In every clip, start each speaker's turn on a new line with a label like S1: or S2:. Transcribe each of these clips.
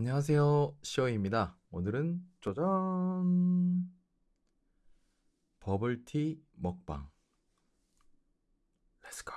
S1: 안녕하세요. 시어입니다. 오늘은 짜잔! 버블티 먹방. 렛츠고.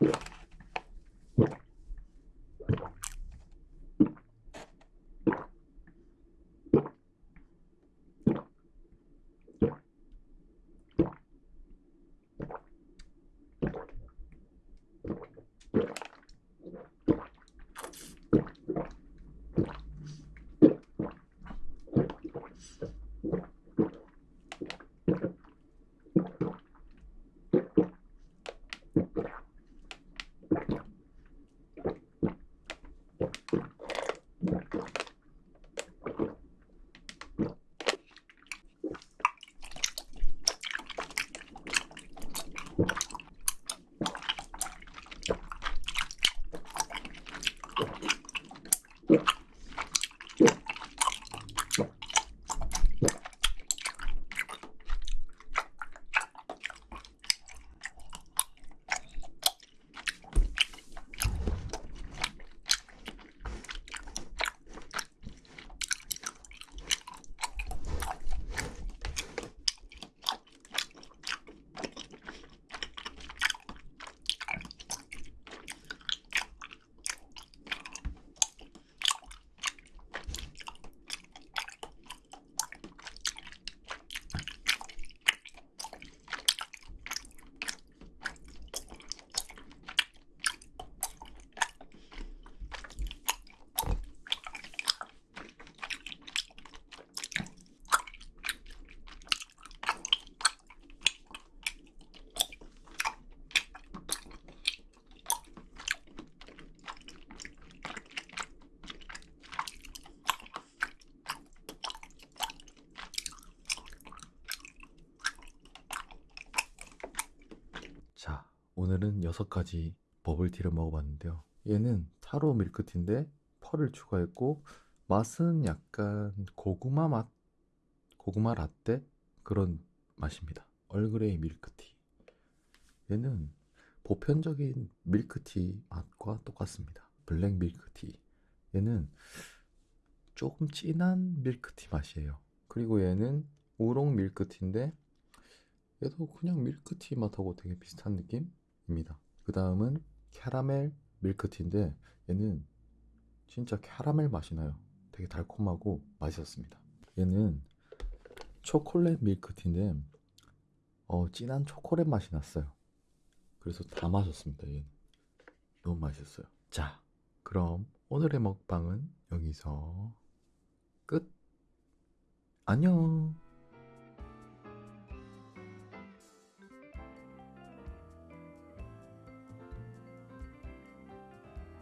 S1: 자, 오늘은 여섯 가지 버블티를 먹어봤는데요. 얘는 타로 밀크티인데 펄을 추가했고 맛은 약간 고구마 맛, 고구마 라떼 그런 맛입니다. 얼그레이 밀크티. 얘는 보편적인 밀크티 맛과 똑같습니다. 블랙 밀크티. 얘는 조금 진한 밀크티 맛이에요. 그리고 얘는 우롱 밀크티인데 얘도 그냥 밀크티 맛하고 되게 비슷한 느낌 입니다. 그 다음은 캐러멜 밀크티인데 얘는 진짜 캐러멜 맛이 나요. 되게 달콤하고 맛있었습니다. 얘는 초콜릿 밀크티인데 어, 진한 초콜릿 맛이 났어요. 그래서 다 마셨습니다. 얘는 너무 맛있었어요. 자, 그럼 오늘의 먹방은 여기서 끝. 안녕.